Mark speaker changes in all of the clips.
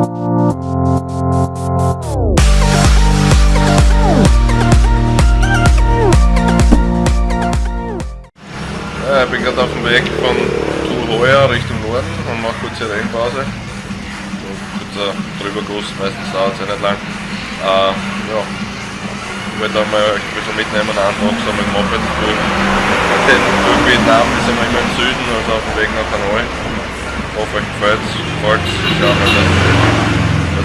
Speaker 1: Ich bin gerade auf dem Weg von Tuhoya Richtung Norden und mache kurz eine Rennpause. Kurzer Drüberguss, meistens dauert es ja nicht lang. Äh, ja, ich wollte einmal euch ein bisschen mitnehmen, Tag so mit Moped durch, durch Vietnam, wir sind wir immer im Süden, also auf dem Weg nach Hanoi. Ich hoffe euch gefällt es, schauen wir, dass, dass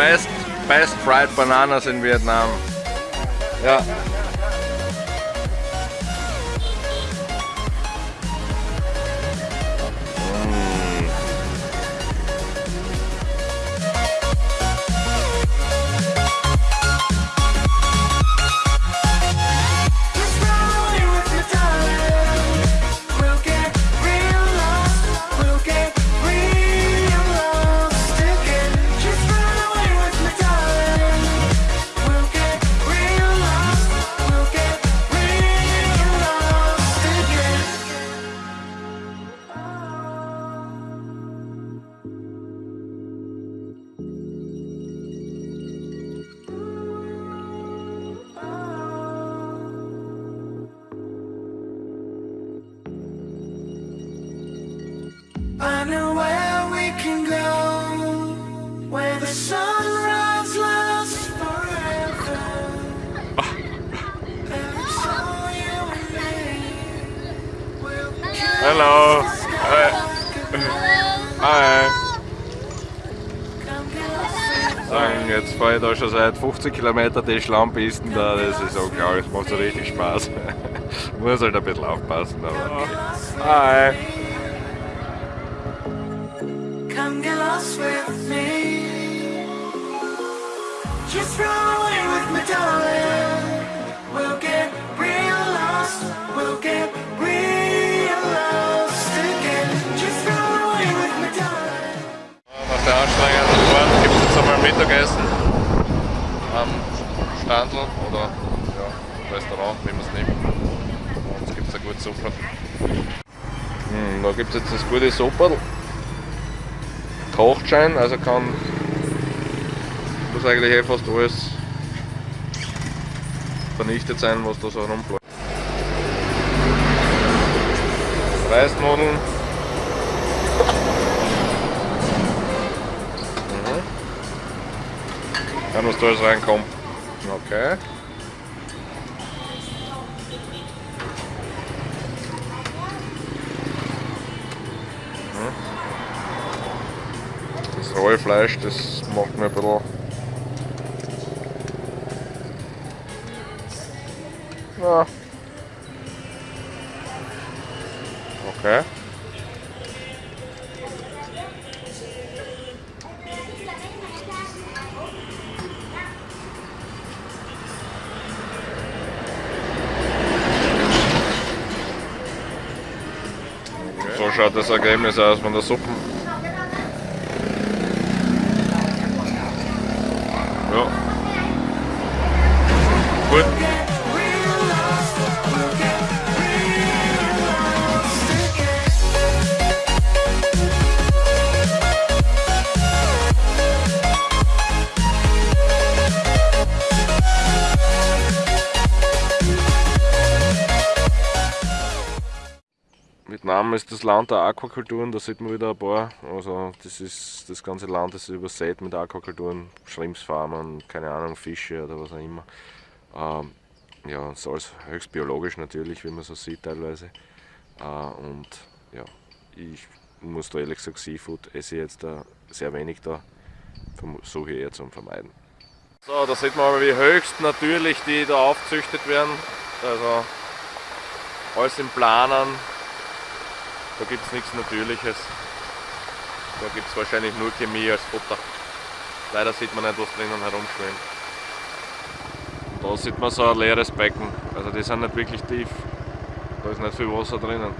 Speaker 1: best, best fried bananas in Vietnam. Ja.
Speaker 2: I know where we can go, where the sunrise lasts forever.
Speaker 1: Hello. Hi.
Speaker 2: With
Speaker 1: Sagen, jetzt ich da schon seit 50 Kilometern die Schlammpisten da, das ist unglaublich, das macht so richtig Spaß. Muss halt ein bisschen aufpassen, aber. Hi.
Speaker 2: Come get lost with me. Just away with me, darling. We'll get real lost. We'll get real lost again. Just away with me, darling.
Speaker 1: Nach der anstrengenden Fahrt gibt es jetzt einmal Mittagessen am Standl oder ja, Restaurant, wie man es nimmt. Es gibt eine gute Suppe. Hm, da gibt es jetzt das gute Suppe. Kochschein, also kann muss eigentlich eh fast alles vernichtet sein, was da so rumfliegt. Reisnudeln. Mhm. Dann was da alles reinkommt. Okay. Rohe Fleisch, das macht mir ein bisschen. Ja. Okay. So schaut das Ergebnis aus von der Suppe. Ist das Land der Aquakulturen, da sieht man wieder ein paar. Also das ist das ganze Land ist übersät mit Aquakulturen, Schrimpsfarmen, keine Ahnung, Fische oder was auch immer. Ähm, ja, so alles höchst biologisch natürlich, wie man so sieht teilweise. Äh, und ja, ich muss da ehrlich gesagt Seafood esse ich jetzt da sehr wenig da, versuche eher zu vermeiden. So, da sieht man aber wie höchst natürlich die da aufzüchtet werden. Also alles im Planen, da gibt es nichts Natürliches. Da gibt es wahrscheinlich nur Chemie als Futter. Leider sieht man nicht, was drinnen herumschwimmt. Da sieht man so ein leeres Becken. Also die sind nicht wirklich tief. Da ist nicht viel Wasser drinnen.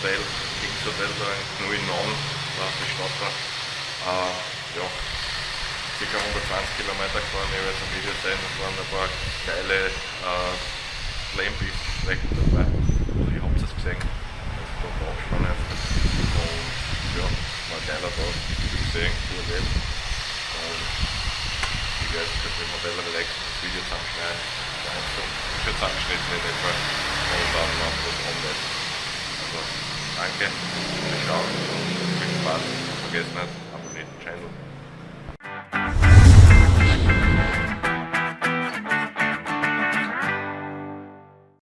Speaker 1: Hotel, Kings Hotel da in Nui Non, da ist die Stadt da. Äh, ja, ca. 120 Kilometer gefahren, ich habe jetzt ein Video sehen, es waren ein paar geile äh, Lane-Strecken dabei. Also ihr habt es gesehen, also da draufschauen einfach. Und ja, war ein geiler Tag, viel gesehen, viel erlebt. Und ich werde jetzt im Hotel relaxen, das Video zusammenschneiden, für zusammengeschnitten in etwa und dann noch das Omelette danke fürs Schauen, viel Spaß, vergessen nicht, abonniert den Channel.